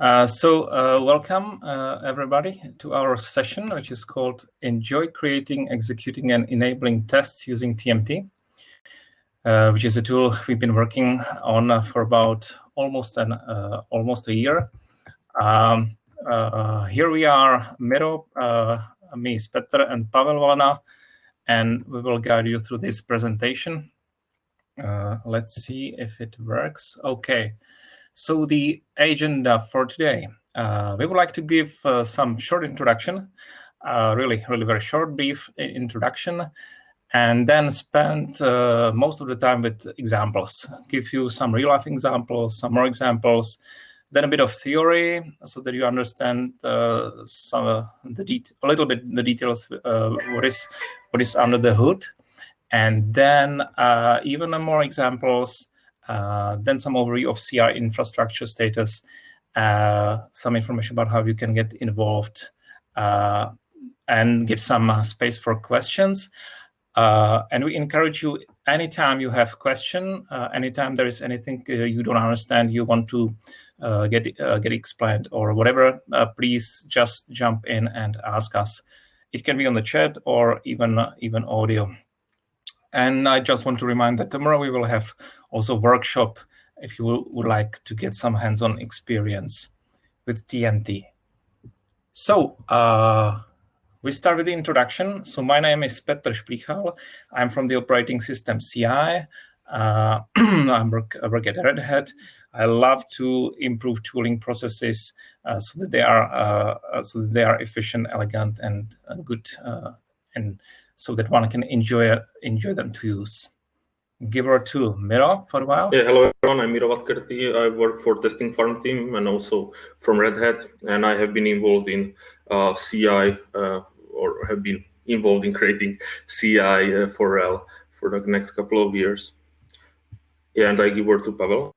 Uh, so uh, welcome uh, everybody to our session, which is called Enjoy Creating, Executing and Enabling Tests Using TMT, uh, which is a tool we've been working on for about almost an uh, almost a year. Um, here we are, Miro, me, Petr, and Pavel and we will guide you through this presentation. let's see if it works. Okay. So the agenda for today, uh, we would like to give uh, some short introduction, uh, really, really very short, brief introduction, and then spend uh, most of the time with examples, give you some real life examples, some more examples, then a bit of theory so that you understand uh, some uh, the a little bit the details what is what is under the hood, and then even more examples then some overview of CI infrastructure status, uh, some information about how you can get involved, uh, and give some uh, space for questions. Uh, and we encourage you anytime you have a question, anytime there is anything you don't understand, you want to get get explained or whatever, please just jump in and ask us. It can be on the chat or even even audio. And I just want to remind that tomorrow we will have also workshop if you would like to get some hands-on experience with TMT. So uh, we start with the introduction. So my name is Petr Šplichal. I'm from the operating system CI. Uh, I, work, work at Red Hat. I love to improve tooling processes uh, so that they are uh, so that they are efficient, elegant, and good, uh, and so that one can enjoy enjoy them to use. Give her to Miro for a while. Yeah, hello everyone. I'm Miro Vadkerti. I work for testing farm team and also from Red Hat, and I have been involved in uh, CI uh, or have been involved in creating CI uh, for RHEL for the next couple of years. Yeah, and I give word to Pavel.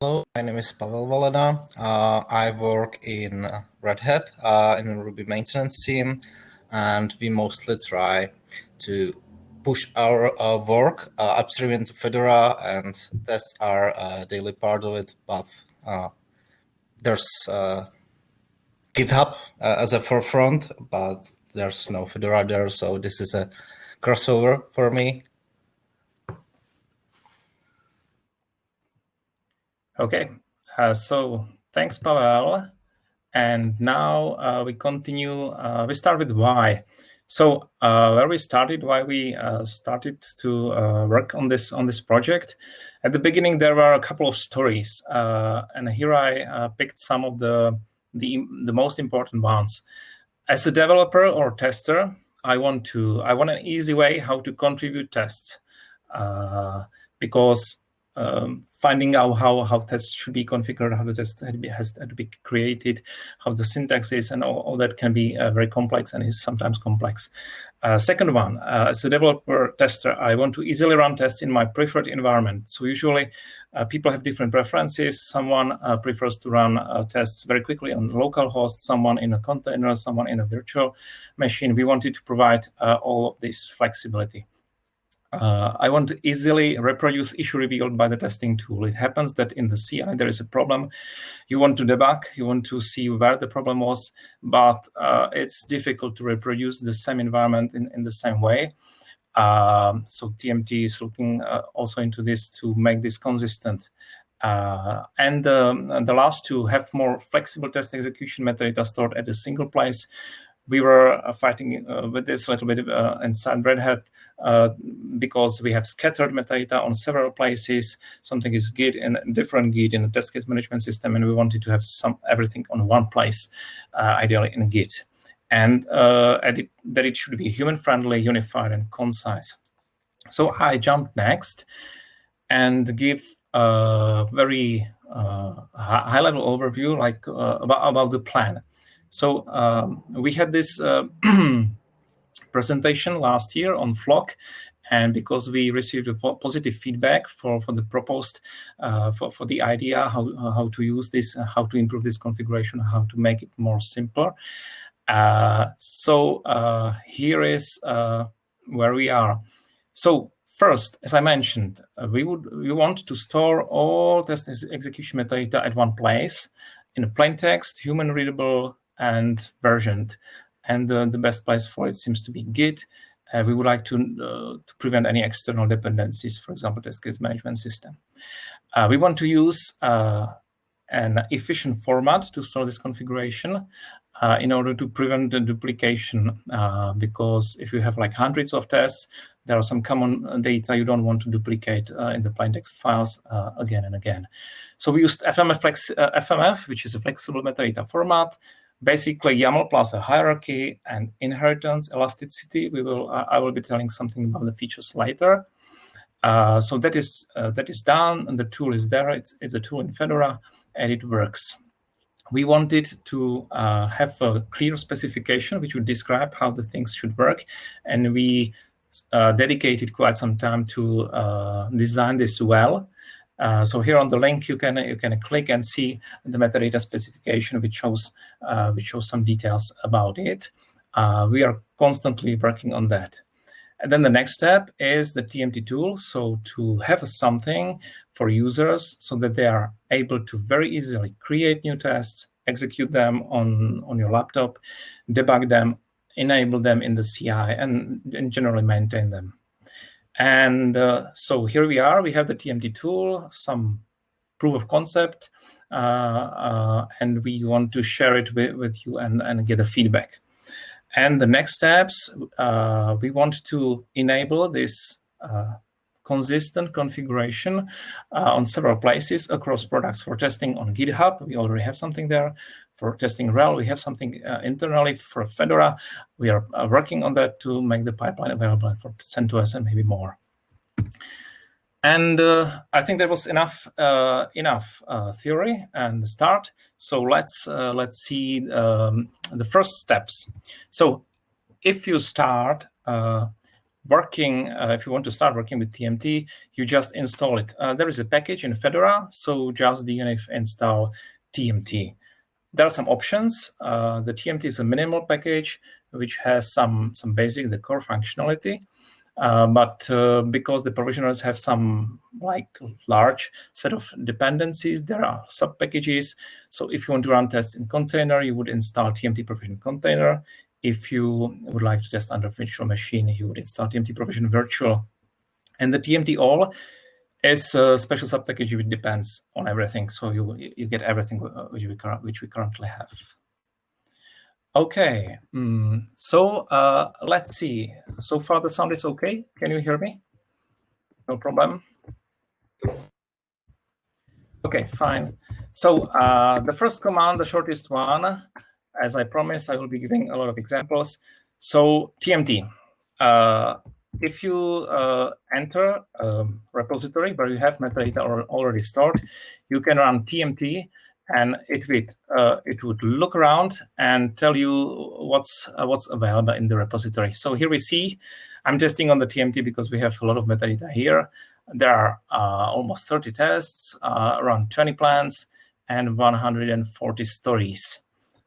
Hello, my name is Pavel Valena. Uh, I work in Red Hat uh, in Ruby maintenance team and we mostly try to push our uh, work uh, upstream into Fedora, and that's our uh, daily part of it. But uh, there's uh, GitHub uh, as a forefront, but there's no Fedora there, so this is a crossover for me. Okay, so thanks, Pavel. And now uh, we continue, uh, we start with why. So uh, where we started, why we uh, started to uh, work on this on this project. At the beginning, there were a couple of stories, uh, and here I picked some of the, the the most important ones. As a developer or tester, I want to I want an easy way how to contribute tests because um, finding out how, how tests should be configured, how the test has to be created, how the syntax is, and all, all that can be uh, very complex and is sometimes complex. Uh, second one, uh, as a developer tester, I want to easily run tests in my preferred environment. So usually uh, people have different preferences. Someone uh, prefers to run uh, tests very quickly on local host, someone in a container, someone in a virtual machine. We wanted to provide all of this flexibility. Uh, I want to easily reproduce issue revealed by the testing tool. It happens that in the CI there is a problem. You want to debug, you want to see where the problem was, but uh, it's difficult to reproduce the same environment in, in the same way. Um, so TMT is looking uh, also into this to make this consistent. Uh, and um, the last two have more flexible test execution metadata stored at a single place we were uh, fighting uh, with this a little bit uh, inside Red Hat because we have scattered metadata on several places. Something is Git in a different Git in a test case management system, and we wanted to have some everything on one place, ideally in Git. And that it should be human-friendly, unified, and concise. So I jumped next and give a very uh, high-level overview, like uh, about, about the plan. So um, we had this uh, presentation last year on Flock, and because we received positive feedback for, for the proposed, uh, for, for the idea how, how to use this, how to improve this configuration, how to make it more simpler. Uh, so uh, here is uh, where we are. So First, as I mentioned, uh, we would we want to store all test execution metadata at one place in a plain text, human readable, and versioned. And uh, the best place for it seems to be Git. Uh, we would like to, uh, to prevent any external dependencies, for example, test case management system. Uh, we want to use uh, an efficient format to store this configuration in order to prevent the duplication, because if you have like hundreds of tests, there are some common data you don't want to duplicate uh, in the plain text files uh, again and again. So we used FMF, uh, FMF, which is a flexible metadata format, basically YAML plus a hierarchy and inheritance elasticity. We will I will be telling something about the features later. Uh, so that is uh, that is done, and the tool is there. It's it's a tool in Fedora, and it works. We wanted to uh, have a clear specification which would describe how the things should work, and we uh, dedicated quite some time to uh, design this well. Uh, so here on the link, you can you can click and see the metadata specification, which shows uh, which shows some details about it. Uh, we are constantly working on that. And then the next step is the TMT tool. So to have something for users so that they are able to very easily create new tests, execute them on, on your laptop, debug them, enable them in the CI, and, and generally maintain them. And uh, so here we are. We have the TMT tool, some proof of concept, uh, uh, and we want to share it with, with you and, and get a feedback. And the next steps, uh, we want to enable this uh, consistent configuration uh, on several places across products for testing on GitHub. We already have something there. For testing RHEL, we have something uh, internally for Fedora. We are uh, working on that to make the pipeline available for CentOS and maybe more. And uh, I think there was enough uh, enough uh, theory and start. So let's uh, let's see um, the first steps. So if you start working, if you want to start working with TMT, you just install it. there is a package in Fedora, so just dnf install TMT there are some options. Uh, the TMT is a minimal package, which has some, some basic, the core functionality. Uh, but uh, because the provisioners have some like large set of dependencies, there are sub packages. So if you want to run tests in container, you would install TMT provision container. If you would like to test under virtual machine, you would install TMT provision virtual. And the TMT all is a special subpackage it depends on everything. So you you get everything uh, which we which we currently have. Okay, mm, so uh, let's see. So far the sound is okay. Can you hear me? No problem. Okay, fine. So uh, the first command, the shortest one, as I promised, I will be giving a lot of examples. So TMT. Uh, if you uh, enter a repository where you have metadata already stored, you can run TMT and it would uh, it would look around and tell you what's uh, what's available in the repository. So here we see, I'm testing on the TMT because we have a lot of metadata here. There are uh, almost 30 tests, uh, around 20 plans, and 140 stories.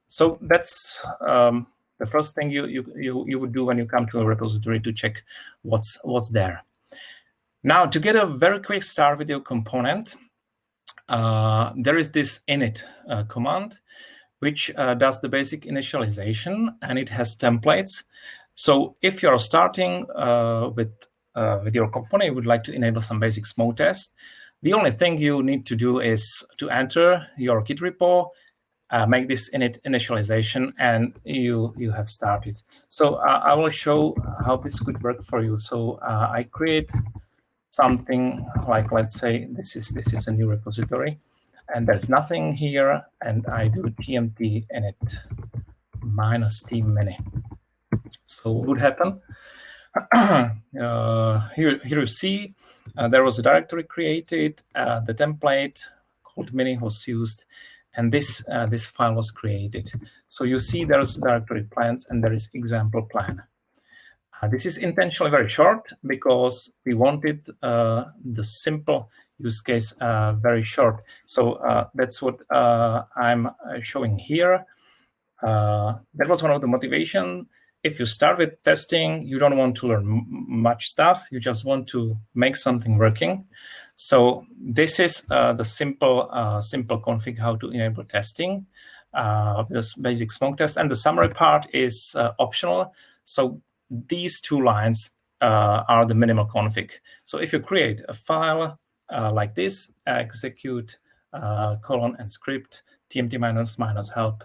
So that's um, the first thing you, you, you, you would do when you come to a repository to check what's, what's there. Now, to get a very quick start with your component, uh, there is this init uh, command, which uh, does the basic initialization, and it has templates. So if you're starting uh, with, uh, with your component, you would like to enable some basic smoke test, the only thing you need to do is to enter your Git repo uh, make this init initialization and you you have started. So uh, I will show how this could work for you. So uh, I create something like let's say this is this is a new repository and there's nothing here and I do tmt init minus t mini. So what would happen? uh, here, here you see uh, there was a directory created, uh, the template called mini was used, and this uh, this file was created. So you see there's directory plans and there is example plan. Uh, this is intentionally very short because we wanted uh, the simple use case uh, very short. So uh, that's what uh, I'm showing here. that was one of the motivation if you start with testing, you don't want to learn much stuff. You just want to make something working. So this is uh, the simple uh, simple config how to enable testing. Uh, this basic smoke test, and the summary part is uh, optional. So these two lines are the minimal config. So if you create a file like this, execute colon and script tmt minus minus help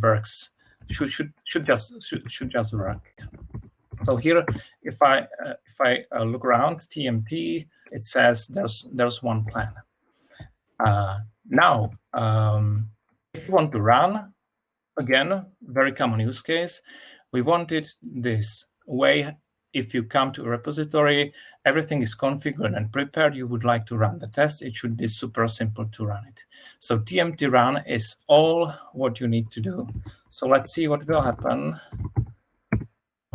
works should should should just should, should just work. So here, if I uh, if I uh, look around TMT, it says there's there's one plan. Uh, now, um, if you want to run, again, very common use case, we wanted this way if you come to a repository, everything is configured and prepared, you would like to run the test, it should be super simple to run it. So tmt run is all what you need to do. So let's see what will happen.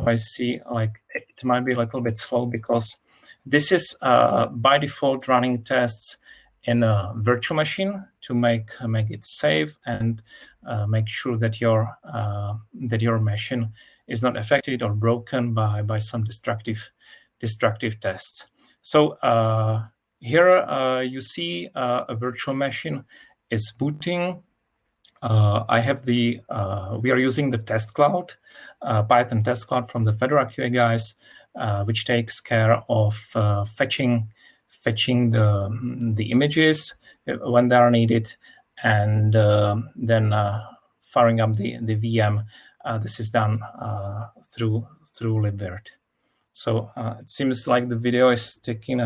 I see like it might be a little bit slow because this is uh, by default running tests in a virtual machine to make make it safe and uh, make sure that your uh, that your machine is not affected or broken by, by some destructive, destructive tests. So uh, here uh, you see uh, a virtual machine is booting. Uh, I have the, uh, we are using the test cloud, uh, Python test cloud from the Fedora QA guys, which takes care of fetching, fetching the, the images when they are needed and then firing up the, the VM uh, this is done uh, through through libvirt. So uh, it seems like the video is taking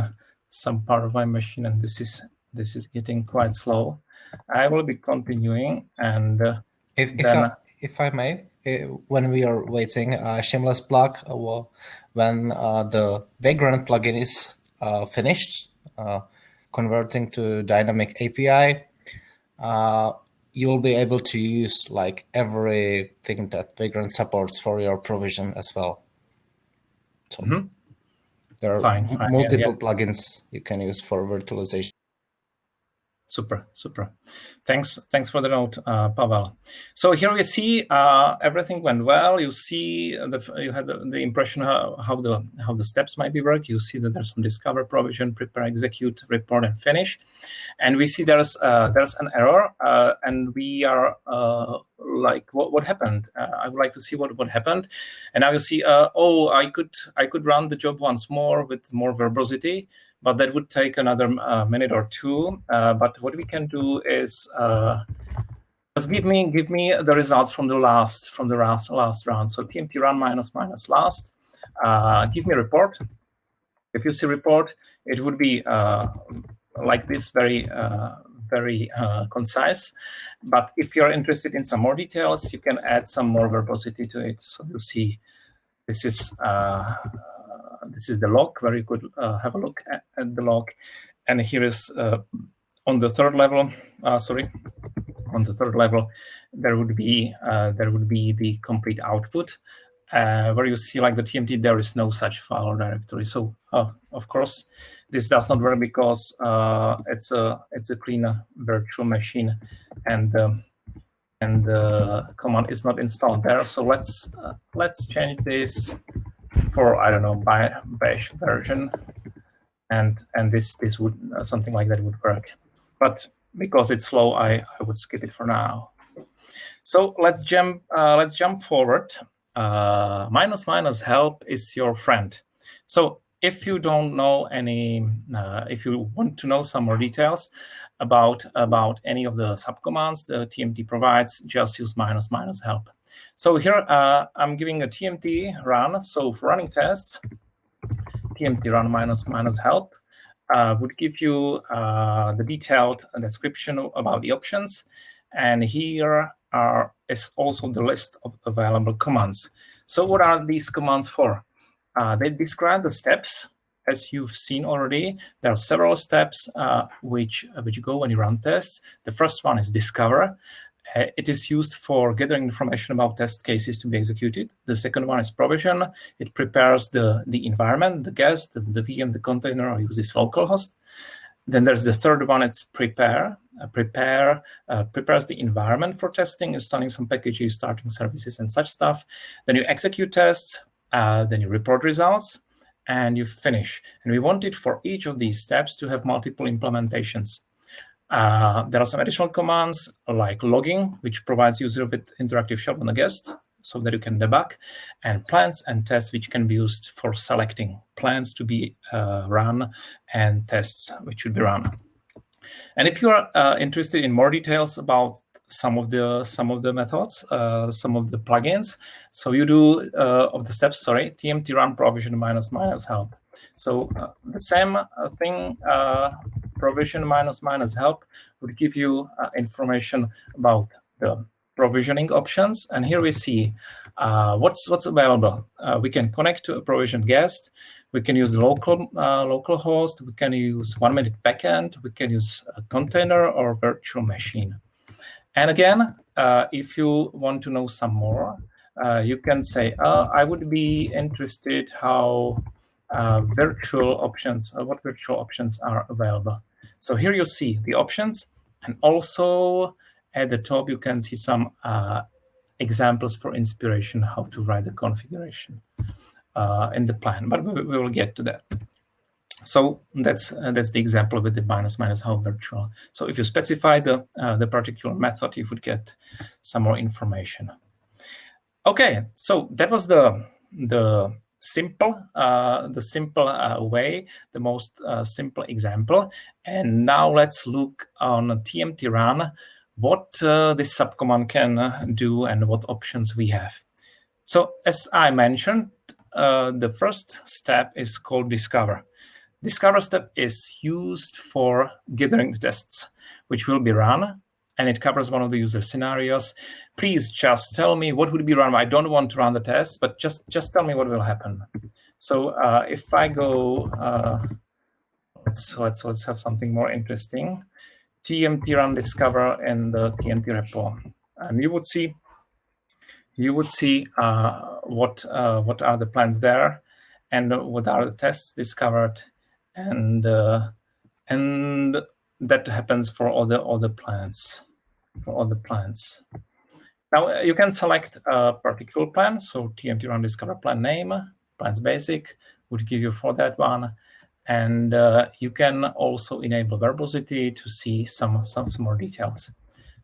some part of my machine, and this is this is getting quite slow. I will be continuing, and if, if I, if I may, when we are waiting, uh, shameless plug, uh, when uh, the Vagrant plugin is finished, converting to dynamic API, you'll be able to use like everything that Vagrant supports for your provision as well. So mm -hmm. there are fine, fine. multiple yeah, yeah. plugins you can use for virtualization. Super, super. Thanks, thanks for the note, uh, Pavel. So here we see uh, everything went well. You see the you had the, the impression how, how the how the steps might be work. You see that there's some discover, provision, prepare, execute, report, and finish. And we see there's uh, there's an error, uh, and we are uh, like, what what happened? Uh, I would like to see what what happened. And now you see, oh, I could I could run the job once more with more verbosity but that would take another uh, minute or two. Uh, but what we can do is uh, just give me give me the results from the last from the last last round. So tmt run minus minus last. Uh, give me a report. If you see report, it would be uh, like this, very uh, very concise. But if you're interested in some more details, you can add some more verbosity to it. So you see, this is this is the log where you could uh, have a look at, at, the log. And here is uh, on the third level, uh, sorry, on the third level, there would be there would be the complete output. Uh, where you see like the TMT, there is no such file or directory. So uh, of course, this does not work because uh, it's a it's a clean virtual machine, and um, and the command is not installed there. So let's let's change this for I don't know by bash version, and and this this would uh, something like that would work. But because it's slow, I I would skip it for now. So let's jump uh, let's jump forward. Uh, minus minus help is your friend. So if you don't know any, uh, if you want to know some more details about about any of the subcommands the TMT provides, just use minus minus help. So here uh, I'm giving a TMT run. So for running tests, TMT run minus minus help uh, would give you uh, the detailed description about the options. And here are, is also the list of available commands. So what are these commands for? Uh, they describe the steps as you've seen already, there are several steps uh, which, which go when you run tests. The first one is discover. Uh, it is used for gathering information about test cases to be executed. The second one is provision. It prepares the, the environment, the guest, the, the VM, the container, or uses localhost. Then there's the third one, it's prepare. uh, prepare uh, prepares the environment for testing, installing some packages, starting services, and such stuff. Then you execute tests, uh, then you report results, and you finish. And we wanted for each of these steps to have multiple implementations. Uh, there are some additional commands like logging, which provides user with interactive shop on the guest so that you can debug, and plans and tests, which can be used for selecting plans to be uh, run and tests which should be run. And if you are uh, interested in more details about some of the some of the methods, uh, some of the plugins. So you do uh, of the steps. Sorry, tmt run provision minus minus help. So uh, the same uh, thing, uh, provision minus minus help would give you uh, information about the provisioning options. And here we see what's what's available. we can connect to a provision guest. We can use the local local host. We can use one minute backend. We can use a container or virtual machine. And again, uh, if you want to know some more, uh, you can say, uh, I would be interested how uh, virtual options, uh, what virtual options are available. So here you see the options, and also at the top, you can see some uh, examples for inspiration how to write the configuration in the plan, but we, we will get to that. So that's uh, that's the example with the minus minus how virtual. So if you specify the uh, the particular method, you would get some more information. Okay, so that was the the simple uh, the simple uh, way, the most uh, simple example. And now let's look on TMT run what uh, this subcommand can do and what options we have. So as I mentioned, the first step is called discover. Discover step is used for gathering the tests, which will be run, and it covers one of the user scenarios. Please just tell me what would be run. I don't want to run the test, but just, just tell me what will happen. So uh, if I go, uh, let's, let's, let's have something more interesting. TMT run discover in the TMT repo. And you would see you would see uh, what uh, what are the plans there and what are the tests discovered and uh, and that happens for all the the plants for all the plants. Now uh, you can select a particular plan. So TMT run discover plan name, plans basic would give you for that one. And uh, you can also enable verbosity to see some, some, some more details.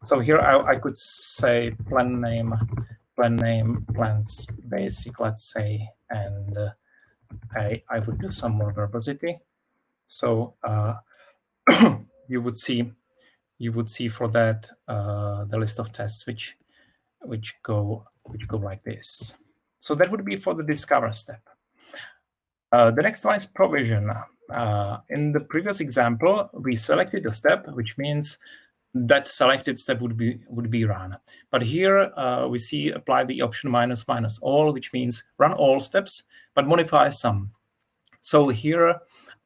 So here I, I could say plan name, plan name, plans basic, let's say, and uh, I, I would do some more verbosity. So uh, you would see you would see for that uh, the list of tests which which go which go like this. So that would be for the discover step. Uh, the next one is provision. Uh, in the previous example, we selected a step, which means that selected step would be would be run. But here uh, we see apply the option minus minus all, which means run all steps, but modify some. So here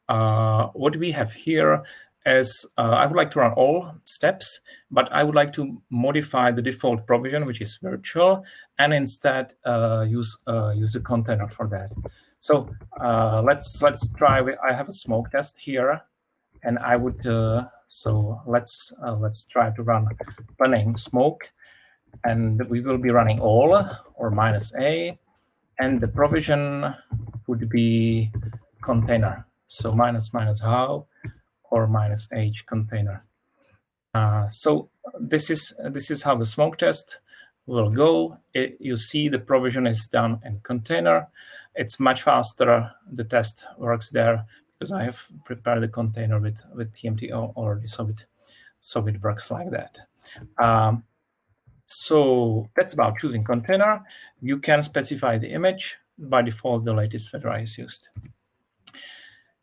uh, what we have here is uh, I would like to run all steps, but I would like to modify the default provision, which is virtual, and instead uh, use uh, use a container for that. So uh, let's let's try. I have a smoke test here, and I would uh, so let's let's try to run planning smoke, and we will be running all or minus a, and the provision would be container. So minus minus how or minus h container. Uh, so this is this is how the smoke test will go. It, you see the provision is done in container. It's much faster. The test works there because I have prepared the container with with TMT already, so it so it works like that. Um, so that's about choosing container. You can specify the image. By default, the latest Fedora is used.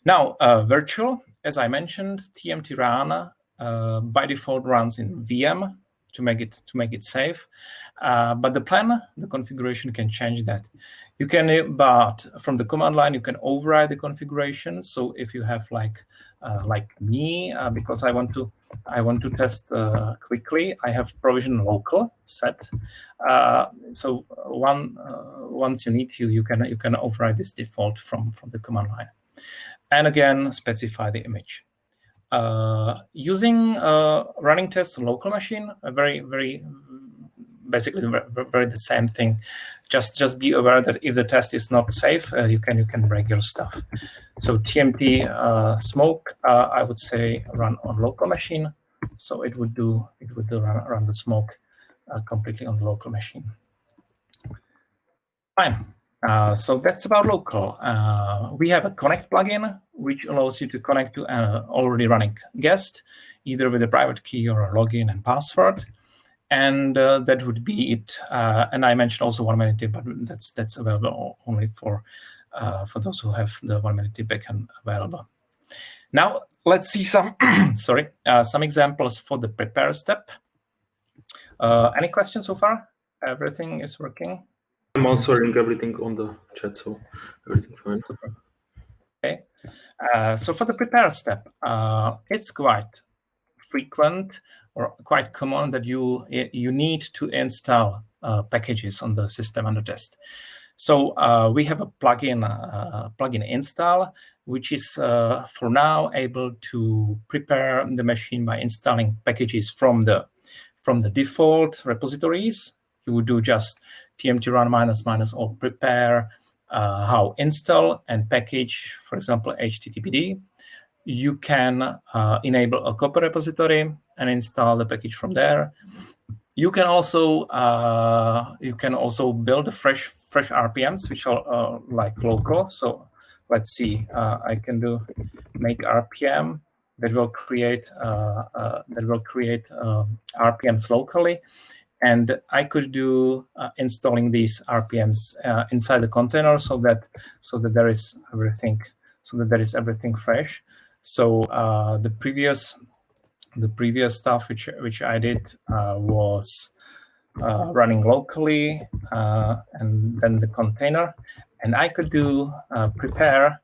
Now, uh, virtual, as I mentioned, TMT run uh, by default runs in VM to make it to make it safe. Uh, but the plan, the configuration can change that. You can, uh, but from the command line, you can override the configuration. So if you have like uh, like me, uh, because I want to I want to test uh, quickly, I have provision local set. so one once you need to, you can you can override this default from from the command line and again specify the image. uh, using uh, running tests local machine, a very, very, basically very, very, the same thing. Just, just be aware that if the test is not safe, uh, you can, you can break your stuff. So TMT uh, smoke, uh, I would say run on local machine. So it would do, it would do run, run the smoke uh, completely on the local machine. Fine. Uh, so that's about local. Uh, we have a connect plugin, which allows you to connect to an already running guest, either with a private key or a login and password. And uh, that would be it. Uh, and I mentioned also one minute tip, but that's that's available only for uh, for those who have the one minute tip backend available. Now let's see some sorry some examples for the prepare step. any questions so far? Everything is working. I'm answering everything on the chat, so everything fine. Okay. Uh, so for the prepare step, uh, it's quite frequent or quite common that you you need to install uh, packages on the system under test. So uh, we have a plugin uh, plugin install, which is uh, for now able to prepare the machine by installing packages from the from the default repositories. You would do just tmt run minus minus or prepare uh, how install and package, for example, HTTPD. You can uh, enable a Copr repository and install the package from there. You can also uh, you can also build fresh fresh RPMs, which are uh, like local. So let's see, uh, I can do make RPM that will create uh, that will create RPMs locally and I could do uh, installing these RPMs uh, inside the container so that so that there is everything so that there is everything fresh. So uh, the previous the previous stuff which which I did uh, was uh, running locally uh, and then the container, and I could do prepare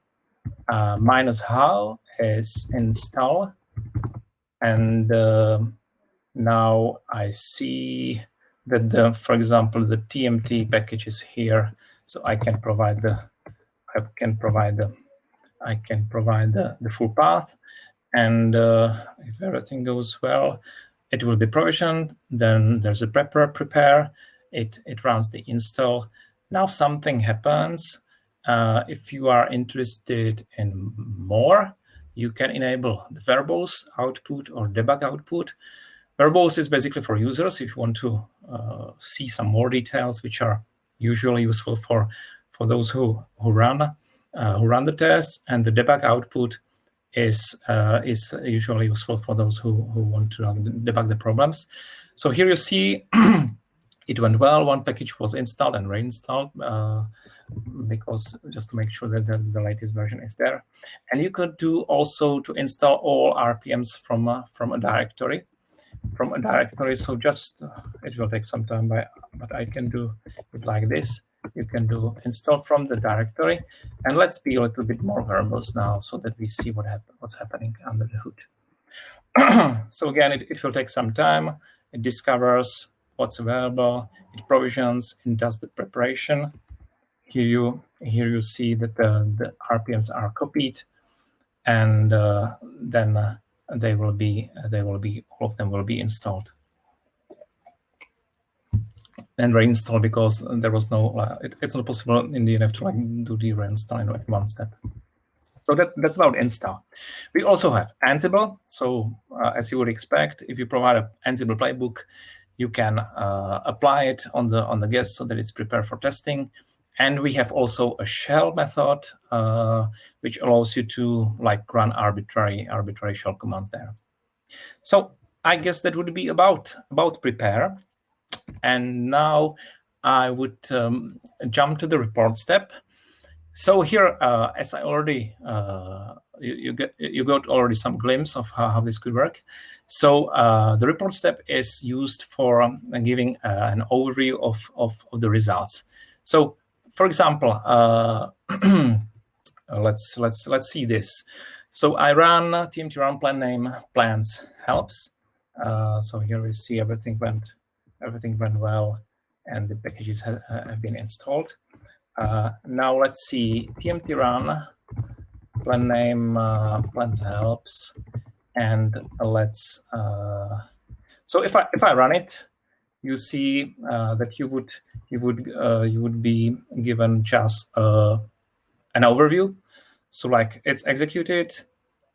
minus how is install and now I see that, the, for example, the TMT package is here, so I can provide the, I can provide the, I can provide the, the full path, and uh, if everything goes well, it will be provisioned. Then there's a prepper prepare. It it runs the install. Now something happens. Uh, if you are interested in more, you can enable the verbose output or debug output. Verbose is basically for users if you want to uh, see some more details, which are usually useful for for those who who run uh, who run the tests, and the debug output is uh, is usually useful for those who who want to debug the problems. So here you see it went well. One package was installed and reinstalled uh, because just to make sure that the, the, latest version is there. And you could do also to install all RPMs from uh, from a directory from a directory. So just, uh, it will take some time, but, but I can do it like this. You can do install from the directory. And let's be a little bit more verbose now so that we see what what's happening under the hood. so again, it, it will take some time. It discovers what's available. It provisions and does the preparation. Here you here you see that the, the RPMs are copied, and uh, then uh, they will be they will be all of them will be installed and reinstall because there was no uh, it, it's not possible in the DNF to like do the reinstall in one step. So that, that's about install. We also have Ansible. So uh, as you would expect, if you provide an Ansible playbook, you can uh, apply it on the on the guest so that it's prepared for testing. And we have also a shell method, uh, which allows you to like run arbitrary arbitrary shell commands there. So I guess that would be about about prepare. And now I would um, jump to the report step. So here, uh, as I already uh, you, you, get you got already some glimpse of how, how this could work. So uh, the report step is used for um, giving uh, an overview of, of, of the results. So for example, uh, let's let's let's see this. So I run tmt run plan name plans helps. Uh, so here we see everything went everything went well, and the packages have, have been installed. Uh, now let's see tmt run plan name uh, plans helps, and let's. Uh, so if I if I run it, you see uh, that you would you would uh, you would be given just uh, an overview. So like it's executed,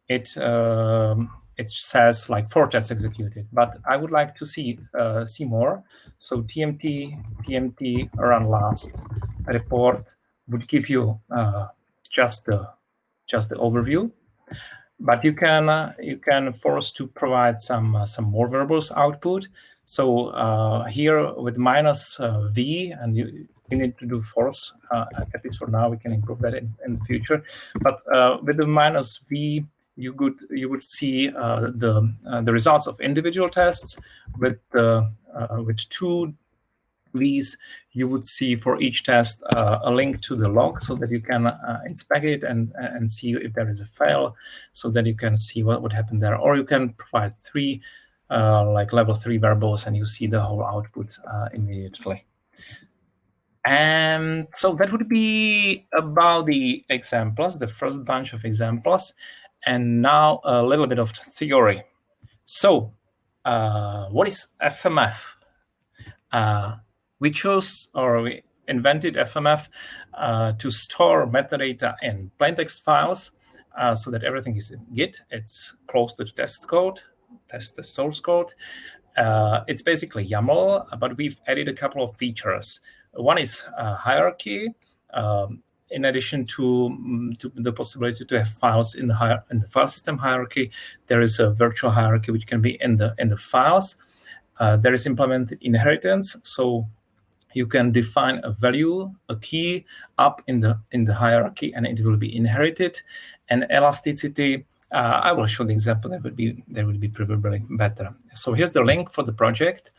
it um, it says like four tests executed, but I would like to see uh, see more. So TMT TMT run last report would give you uh, just the just the overview, but you can uh, you can force to provide some some more variables output. So uh, here with minus uh, v, and you you need to do force at least for now. We can improve that in, in the future, but with the minus v you would you would see uh, the uh, the results of individual tests with the uh, with two V's. You would see for each test uh, a link to the log so that you can uh, inspect it and and see if there is a fail, so that you can see what would happen there. Or you can provide three like level three variables and you see the whole output immediately. And so that would be about the examples, the first bunch of examples. And now a little bit of theory. So uh, what is FMF? Uh, we chose or we invented FMF uh, to store metadata in plaintext files uh, so that everything is in Git. It's close to the test code, test the source code. Uh, it's basically YAML, but we've added a couple of features. One is hierarchy. Um, in addition to, mm, to the possibility to have files in the, in the file system hierarchy, there is a virtual hierarchy which can be in the in the files. Uh, there is implemented inheritance, so you can define a value, a key up in the in the hierarchy, and it will be inherited. And elasticity, uh, I will show the example that would be that would be probably better. So here's the link for the project.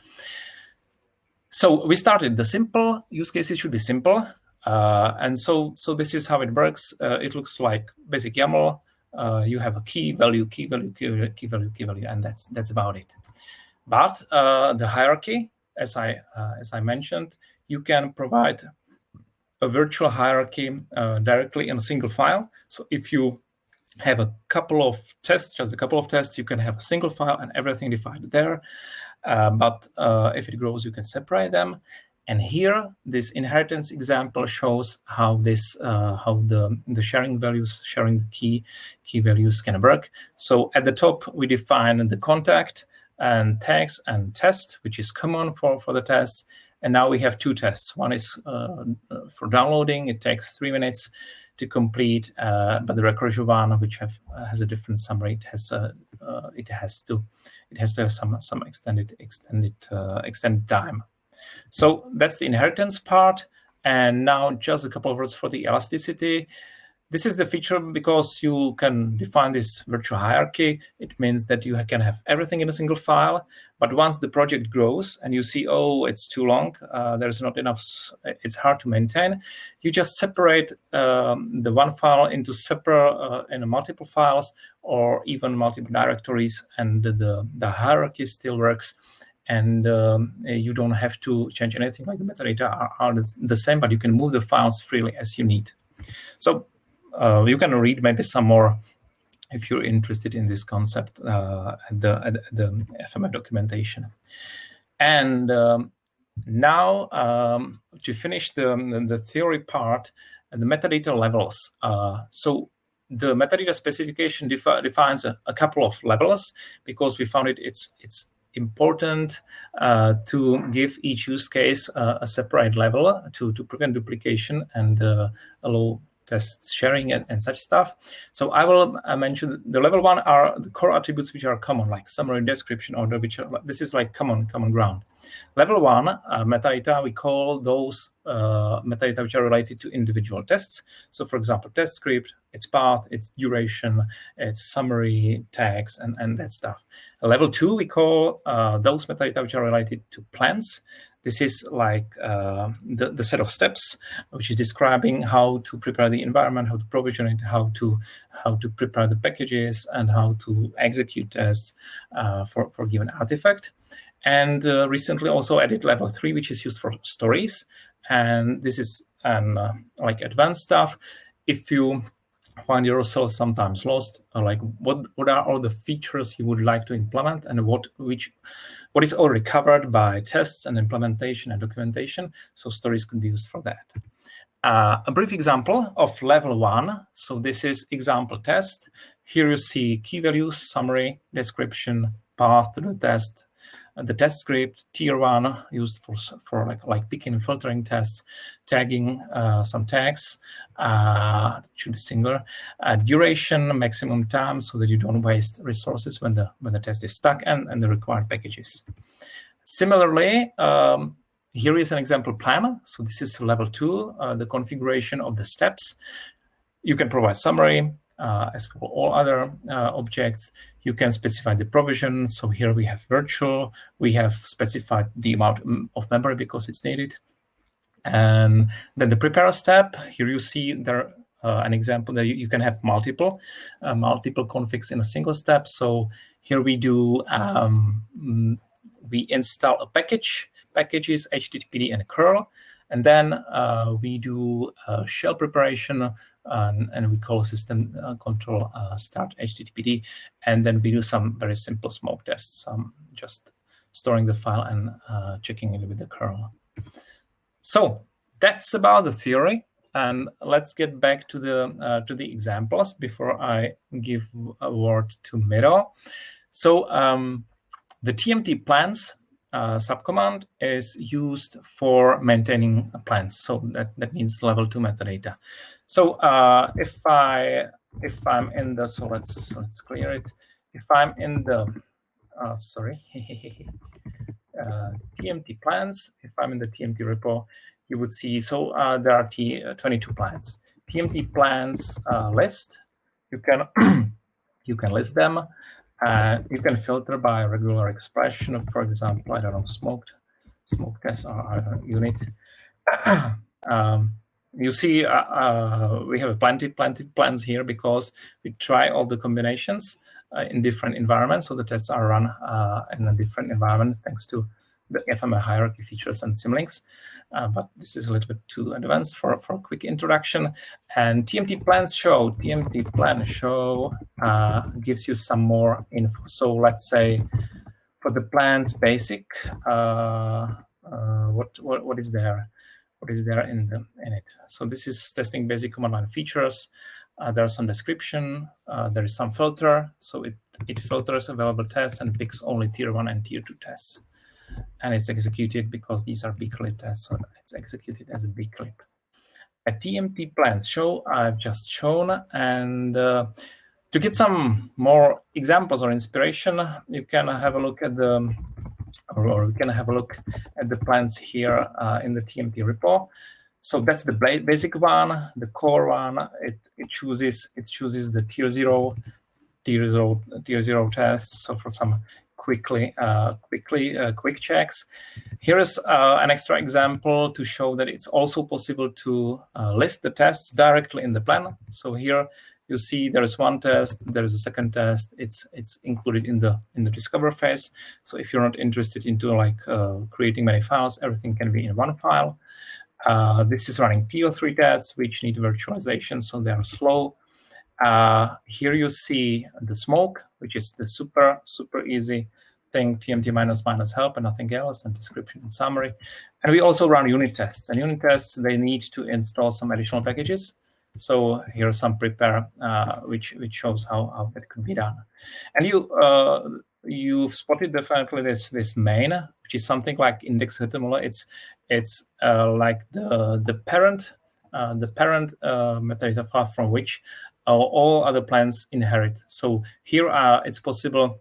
So we started the simple use cases should be simple. Uh, and so, so this is how it works. Uh, it looks like basic YAML. Uh, you have a key value, key value, key value, key value, key value, and that's that's about it. But uh, the hierarchy, as I uh, as I mentioned, you can provide a virtual hierarchy directly in a single file. So if you have a couple of tests, just a couple of tests, you can have a single file and everything defined there. but if it grows, you can separate them. And here, this inheritance example shows how this, uh, how the, the sharing values, sharing the key, key values can work. So at the top, we define the contact and tags and test, which is common for, for the tests. And now we have two tests. One is uh, for downloading. It takes three minutes to complete, uh, but the recursive one, which have, uh, has a different summary, it has uh, it has to it has to have some some extended extended extended time. So that's the inheritance part. And now just a couple of words for the elasticity. This is the feature because you can define this virtual hierarchy. It means that you can have everything in a single file. But once the project grows and you see, oh, it's too long, uh, there's not enough, it's hard to maintain, you just separate um, the one file into separate, uh, in multiple files or even multiple directories, and the, the hierarchy still works and um, you don't have to change anything like the metadata are, are, the same, but you can move the files freely as you need. So uh, you can read maybe some more if you're interested in this concept uh, at, the, at the FMF documentation. And um, now um, to finish the, the theory part, and the metadata levels. Uh, so the metadata specification defi defines a, a, couple of levels because we found it it's it's important uh, to give each use case uh, a separate level to, to prevent duplication and uh, allow test sharing and, and, such stuff. So I will uh, mention the level one are the core attributes which are common, like summary, description, order, which are, this is like common common ground. Level one uh, metadata, we call those uh, metadata which are related to individual tests. So for example, test script, its path, its duration, its summary, tags, and, and that stuff. Level two, we call uh, those metadata which are related to plans. This is like uh, the, the set of steps, which is describing how to prepare the environment, how to provision it, how to how to prepare the packages, and how to execute tests uh, for, for given artifact. And uh, recently also added level three, which is used for stories. And this is um, like advanced stuff. If you find yourself sometimes lost, like what what are all the features you would like to implement, and what which what is already covered by tests and implementation and documentation. So stories could be used for that. Uh, a brief example of level one. So this is example test. Here you see key values, summary, description, path to the test, the test script, tier one used for, for like, like picking and filtering tests, tagging uh, some tags, uh, should be singular, uh, duration, maximum time so that you don't waste resources when the, when the test is stuck and, and the required packages. Similarly, um, here is an example plan. So this is level two, uh, the configuration of the steps. You can provide summary, as for all other uh, objects, you can specify the provision. So here we have virtual. We have specified the amount mm, of memory because it's needed. And then the prepare step, here you see there uh, an example that you, you can have multiple, uh, multiple configs in a single step. So here we do, um, mm, we install a package, packages, HTTPD and curl. And then uh, we do shell preparation um, and we call system uh, control uh, start HTTPD. And then we do some very simple smoke tests, um, just storing the file and uh, checking it with the kernel. So that's about the theory. And let's get back to the uh, to the examples before I give a word to Miro. So um, the TMT plans uh, subcommand is used for maintaining plans. So that, that means level two metadata. So uh, if I if I'm in the so let's let's clear it. If I'm in the uh, sorry uh, TMT plans, if I'm in the TMT repo, you would see so uh, there are T, uh, 22 plans. TMT plans uh, list. You can you can list them. Uh, you can filter by regular expression. For example, I don't know, smoked, smoke test or unit. um, you see, uh, uh, we have plenty, plenty plans here because we try all the combinations uh, in different environments. So the tests are run uh, in a different environment thanks to FMF hierarchy features and symlinks. Uh, but this is a little bit too advanced for, for a quick introduction. And TMT plans show, TMT plan show uh, gives you some more info. So let's say for the plans basic, uh, uh what, what, what is there? What is there in, the, in it? So this is testing basic command line features. Uh, there's some description. Uh, there is some filter. So it, it filters available tests and picks only tier one and tier two tests and it's executed because these are beakerlib tests, so it's executed as a beakerlib. A TMT plans show I've just shown, and uh, to get some more examples or inspiration, you can have a look at the, or, you can have a look at the plans here uh, in the TMT repo. So that's the basic one, the core one. It it chooses it chooses the tier zero, tier zero, tier zero tests. So for some quickly, uh, quickly, uh, quick checks. Here is uh, an extra example to show that it's also possible to list the tests directly in the plan. So here you see there is one test, there is a second test. It's it's included in the in the discover phase. So if you're not interested into like uh, creating many files, everything can be in one file. Uh, this is running PO3 tests, which need virtualization, so they are slow. Uh, here you see the smoke, which is the super, super easy thing, TMT minus minus help and nothing else, and description and summary. And we also run unit tests. And unit tests, they need to install some additional packages. So here's some prepare, uh, which which shows how, how that could be done. And you uh, you've spotted definitely this this main, which is something like index.html. It's it's uh, like the the parent uh, the parent uh, metadata file from which all other plans inherit. So here uh, it's possible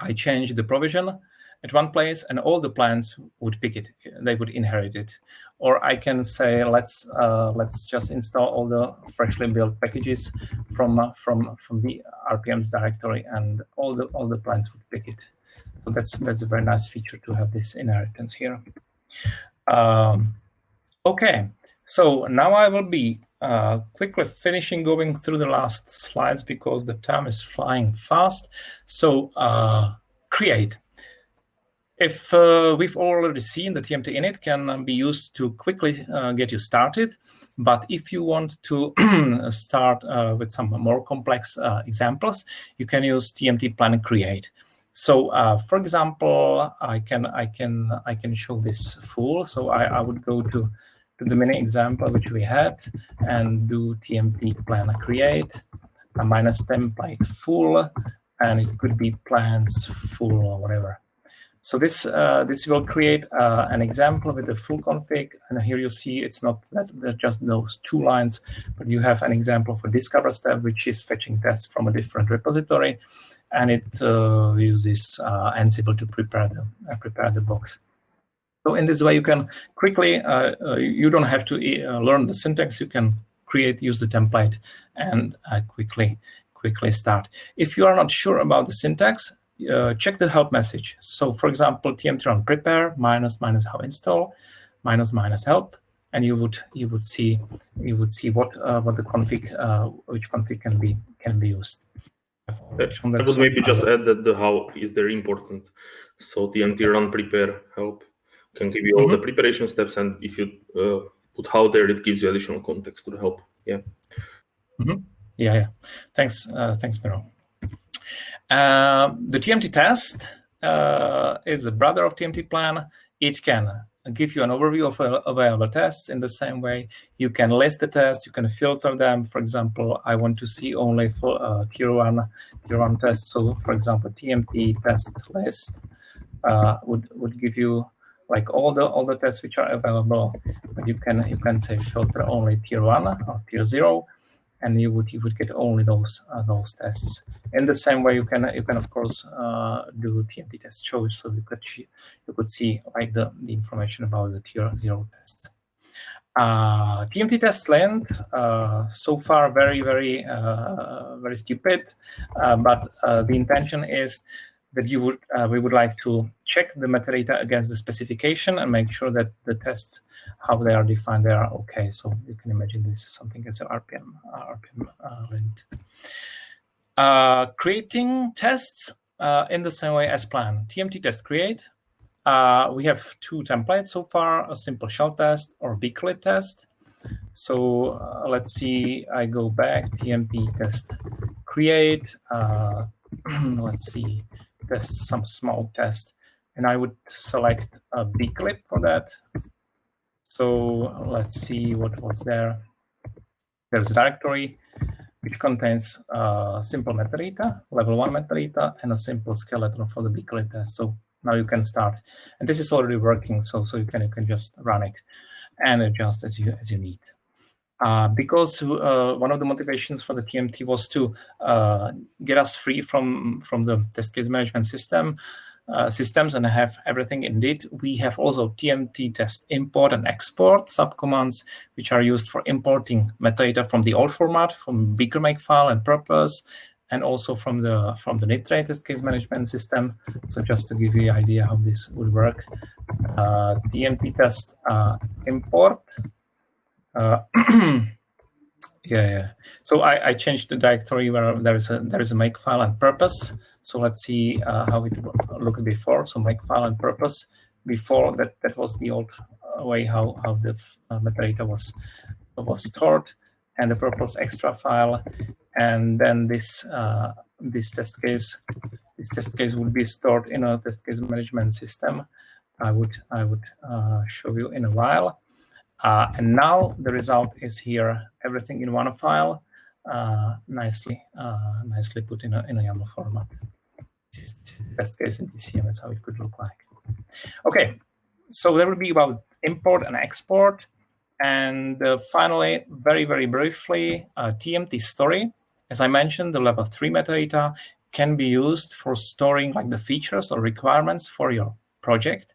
I change the provision at one place and all the plans would pick it, they would inherit it. Or I can say, let's uh, let's just install all the freshly built packages from uh, from from the RPM's directory and all the all the plans would pick it. So that's that's a very nice feature to have this inheritance here. Um, okay, so now I will be uh, quickly finishing going through the last slides because the time is flying fast. So uh, create. If uh, we've already seen the TMT init can be used to quickly uh, get you started, But if you want to start uh, with some more complex uh, examples, you can use TMT plan create. So, uh, for example, I can I can I can show this full. So I, I would go to the mini example which we had and do TMT plan create a minus template full, and it could be plans full or whatever. So this uh, this will create uh, an example with the full config, and here you see it's not that, that just those two lines, but you have an example for discover step, which is fetching tests from a different repository, and it uh, uses uh, Ansible to prepare the uh, prepare the box. So in this way, you can quickly uh, you don't have to learn the syntax. You can create use the template and quickly quickly start. If you are not sure about the syntax, uh, check the help message. So for example, tmt run prepare minus minus how install minus minus help, and you would you would see you would see what uh, what the config uh, which config can be can be used. I would maybe just add that the how is very important. So tmt run prepare help can give you all mm -hmm. the mm-hmm. preparation steps, and if you uh, put how there, it gives you additional context to help. Yeah. Mm -hmm. Yeah, yeah. Thanks, uh, thanks, Miro. Uh, the TMT test uh, is a brother of TMT plan. It can give you an overview of available tests in the same way. You can list the tests, you can filter them. For example, I want to see only for uh, tier one, tier one tests. So for example, TMT test list uh, would would give you like all the all the tests which are available. But you can you can say filter only tier one or tier zero and you would you would get only those uh, those tests. In the same way, you can you can of course uh, do TMT test choice, so you could you could see like the the information about the tier zero test. Uh, TMT test lint uh, so far very very uh, very stupid, uh, but the intention is that you would we would like to check the metadata against the specification and make sure that the test how they are defined, they are okay. So you can imagine this is something as an RPM, uh, RPM uh, lint. Uh, creating tests uh, in the same way as planned. TMT test create. Uh, we have two templates so far, a simple shell test or beakerlib test. So uh, let's see, I go back, TMT test create. let's see, test some small test. And I would select a beakerlib for that. So let's see what was there. There's a directory which contains a simple metadata, level one metadata, and a simple skeleton for the beakerlib test. So now you can start. And this is already working, so so you can you can just run it and adjust as you as you need. Uh, because uh, one of the motivations for the TMT was to uh, get us free from from the test case management system uh, systems and have everything indeed. We have also TMT test import and export subcommands, which are used for importing metadata from the old format, from Beaker makefile and purpose, and also from the from the Nitrate test case management system. So just to give you an idea how this would work, uh, TMT test uh, import. Yeah, yeah. So I, I changed the directory where there is a there is a make file and purpose. So let's see uh, how it looked before. So make file and purpose. Before that, that was the old uh, way how how the uh, metadata was was stored, and the purpose extra file, and then this uh, this test case this test case would be stored in a test case management system. I would I would uh, show you in a while. Uh, and now the result is here, everything in one file, uh, nicely uh, nicely put in a, in a YAML format. Best case in TCM is how it could look like. Okay, so there will be about import and export. And uh, finally, very, very briefly, TMT story. As I mentioned, the level 3 metadata can be used for storing like the features or requirements for your project.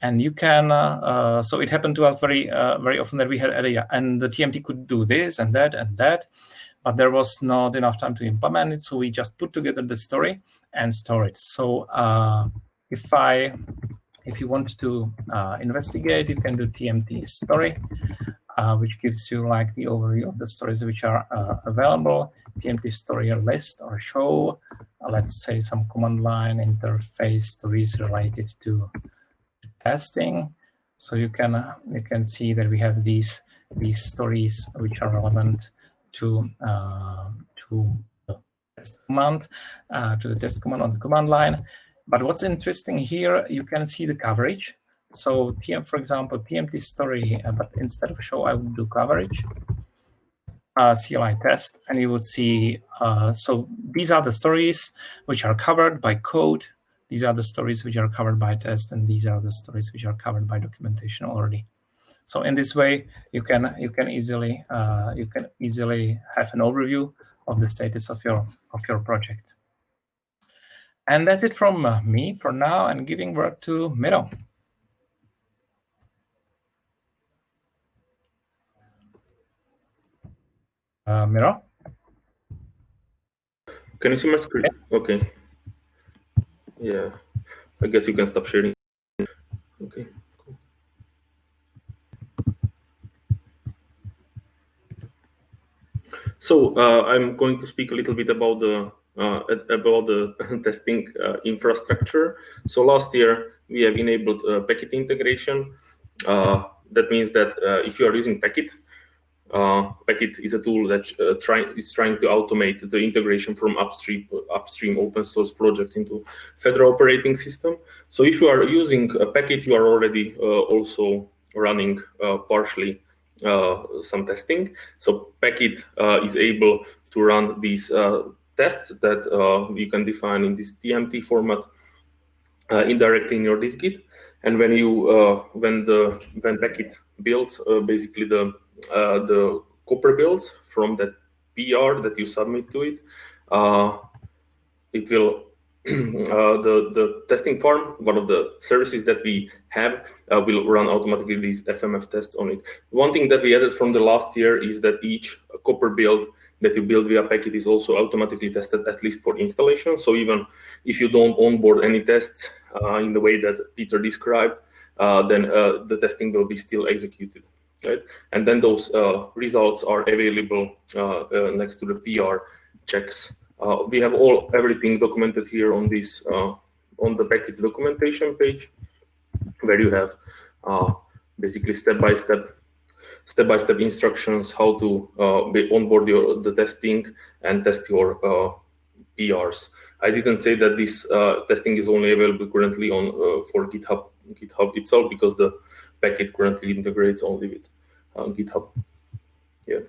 And you can, uh, uh, so it happened to us very, uh, very often that we had area and the TMT could do this and that and that, but there was not enough time to implement it. So we just put together the story and store it. So if I, if you want to investigate, you can do TMT story. Uh, which gives you like the overview of the stories which are uh, available, TMT story list or show, let's say some command line interface stories related to testing. So you can you can see that we have these these stories which are relevant to uh, to the test command, uh, to the test command on the command line. But what's interesting here, you can see the coverage. So TM, for example, TMT story, uh, but instead of show, I would do coverage, uh, CLI test, and you would see, uh, so these are the stories which are covered by code. These are the stories which are covered by test, and these are the stories which are covered by documentation already. So in this way, you can you can easily uh, you can easily have an overview of the status of your of your project. And that's it from uh, me for now, and giving word to Miro. Uh, Miro? Can you see my screen? Okay. Yeah. I guess you can stop sharing. Okay. Cool. So uh, I'm going to speak a little bit about the uh, about the testing uh, infrastructure. So last year we have enabled uh, Packit integration. Uh, that means that uh, if you are using Packit, uh, Packit is a tool that uh, try, is trying to automate the integration from upstream upstream open source projects into Fedora operating system. So if you are using a Packit, you are already uh, also running uh, partially uh, some testing. So Packit uh, is able to run these tests that you can define in this TMT format indirectly in your dist-git. And when you when the when Packit builds basically the uh, the Copr builds from that PR that you submit to it, uh, it will uh, the the testing farm, one of the services that we have, uh, will run automatically these FMF tests on it. One thing that we added from the last year is that each Copr build that you build via Packit is also automatically tested at least for installation. So even if you don't onboard any tests uh, in the way that Peter described, uh, then the testing will be still executed right? And then those uh, results are available uh, uh, next to the PR checks. we have all everything documented here on this on the Packit documentation page, where you have basically step by step step-by-step instructions how to uh, onboard your the testing and test your uh, PRs. I didn't say that this uh, testing is only available currently on for GitHub GitHub itself because the Packit currently integrates only with uh, GitHub. Yeah.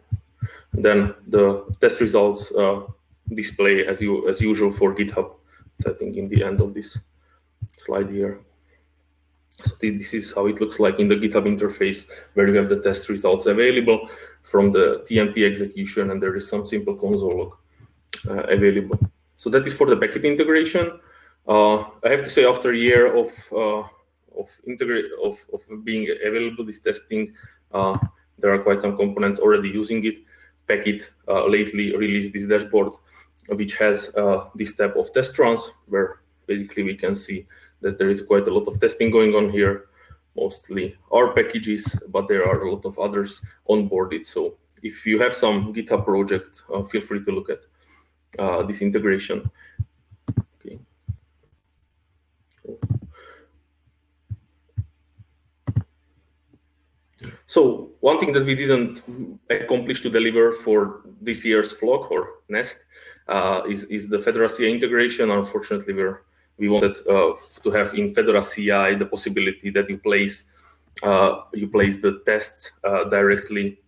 And then the test results uh, display as you as usual for GitHub setting in the end of this slide here. So this is how it looks like in the GitHub interface, where you have the test results available from the TMT execution, and there is some simple console log uh, available. So that is for the Packit integration. Uh, I have to say, after a year of uh, of integrate of, of being available, this testing uh, there are quite some components already using it. Packit uh, lately released this dashboard, which has uh, this type of test runs, where basically we can see that there is quite a lot of testing going on here, mostly our packages, but there are a lot of others onboarded. So if you have some GitHub project, uh, feel free to look at uh, this integration. So one thing that we didn't accomplish to deliver for this year's flock or nest uh, is, is the Fedora CI integration. Unfortunately, we're, we wanted uh, to have in Fedora CI the possibility that you place uh, you place the tests uh, directly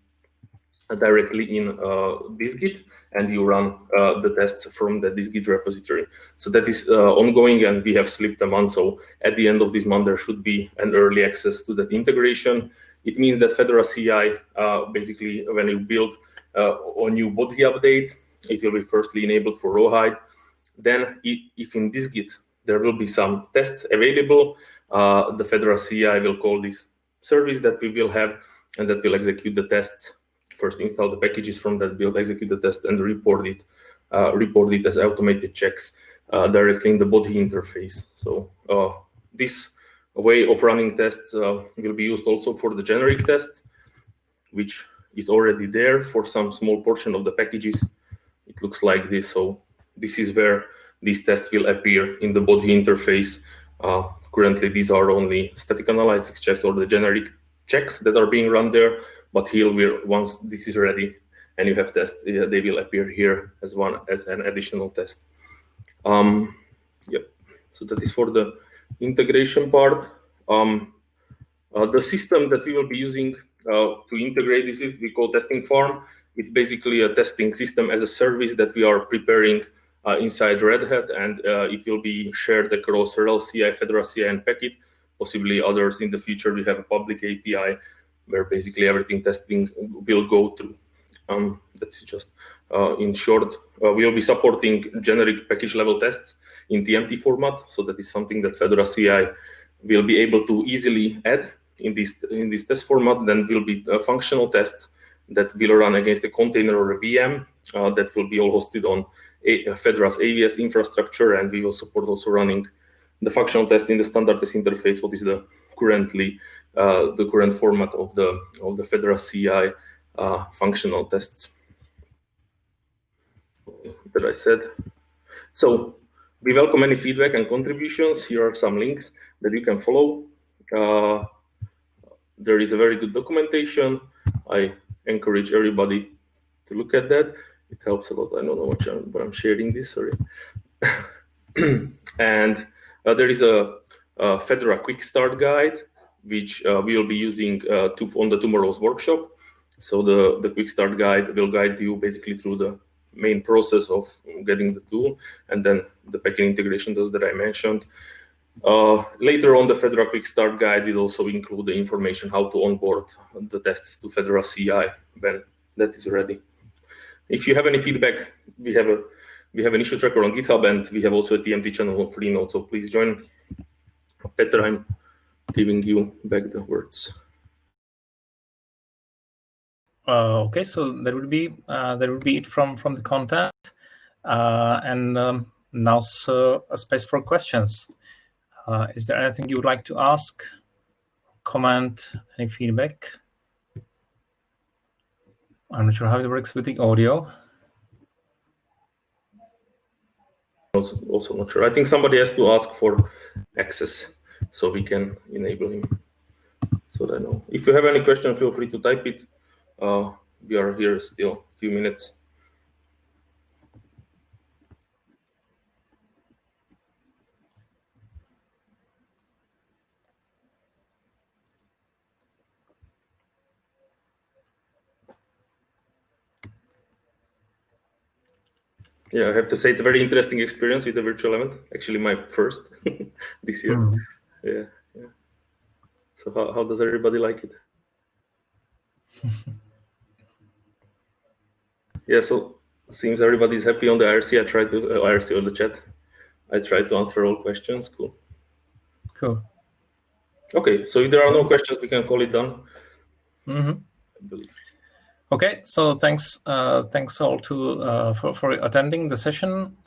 directly in uh, dist-git and you run uh, the tests from the dist-git repository. So that is ongoing and we have slipped a month. So at the end of this month, there should be an early access to that integration. It means that Fedora CI, uh, basically, when you build uh, a new Bodhi update, it will be firstly enabled for Rawhide. Then, if in dist-git there will be some tests available, uh, the Fedora CI will call this service that we will have, and that will execute the tests. First, install the packages from that build, execute the test, and report it, uh, report it as automated checks uh, directly in the Bodhi interface. So uh, this way of running tests uh, will be used also for the generic test, which is already there for some small portion of the packages. It looks like this. So this is where these tests will appear in the Bodhi interface. Uh, currently, these are only static analysis checks or the generic checks that are being run there. But here, we're once this is ready and you have tests, they will appear here as one as an additional test. Um, yep. So that is for the integration part. Um, uh, the system that we will be using uh, to integrate this, we call testing farm. It's basically a testing system as a service that we are preparing uh, inside Red Hat, and uh, it will be shared across RHEL CI, Fedora CI, and Packit. Possibly others in the future. We have a public API where basically everything testing will go through. Um, that's just uh, in short. Uh, we will be supporting generic package level tests in TMT format. So that is something that Fedora CI will be able to easily add in this in this test format. Then will be uh, functional tests that will run against a container or a VM uh, that will be all hosted on a Fedora's AWS infrastructure, and we will support also running the functional test in the standard test interface. What is the currently uh, the current format of the of the Fedora CI uh, functional tests that I said. So we welcome any feedback and contributions. Here are some links that you can follow. Uh, there is a very good documentation. I encourage everybody to look at that. It helps a lot. I don't know what I'm, but I'm sharing this, sorry. and uh, there is a, a, Fedora Quick Start Guide, which uh, we will be using uh, to, on the tomorrow's workshop. So the, the Quick Start Guide will guide you basically through the main process of getting the tool, and then the backend integration does that I mentioned. Uh, later on, the Fedora Quick Start Guide will also include the information how to onboard the tests to Fedora CI when that is ready. If you have any feedback, we have a we have an issue tracker on GitHub, and we have also a TMT channel on Freenode, so please join. Peter, I'm giving you back the words. Uh, okay, so that would be uh, that would be it from from the content, uh, and um, now a space for questions. Uh, is there anything you would like to ask, comment, any feedback? I'm not sure how it works with the audio. Also, also not sure. I think somebody has to ask for access so we can enable him. So I know. If you have any question, feel free to type it. Uh, we are here still a few minutes. Yeah, I have to say it's a very interesting experience with the virtual event. Actually, my first this year. Mm -hmm. Yeah, yeah. So how, how does everybody like it? yeah, so seems everybody's happy on the IRC. I tried to uh, IRC on the chat. I tried to answer all questions. Cool. Cool. Okay, so if there are no questions, we can call it done. Mm -hmm. Okay, so thanks, uh, thanks all to uh, for for attending the session,